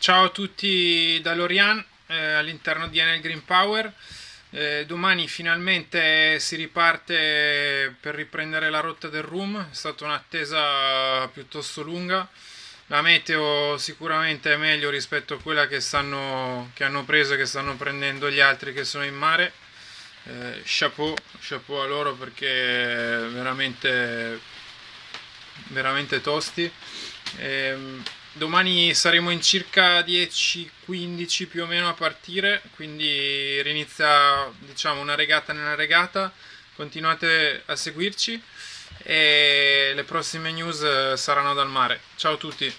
Ciao a tutti da Lorian eh, all'interno di Enel Green Power. Eh, domani finalmente si riparte per riprendere la rotta del room, è stata un'attesa piuttosto lunga. La meteo sicuramente è meglio rispetto a quella che, stanno, che hanno preso e che stanno prendendo gli altri che sono in mare. Eh, chapeau, chapeau a loro perché veramente, veramente tosti. Eh, Domani saremo in circa 10-15 più o meno a partire, quindi rinizia diciamo una regata nella regata, continuate a seguirci e le prossime news saranno dal mare. Ciao a tutti!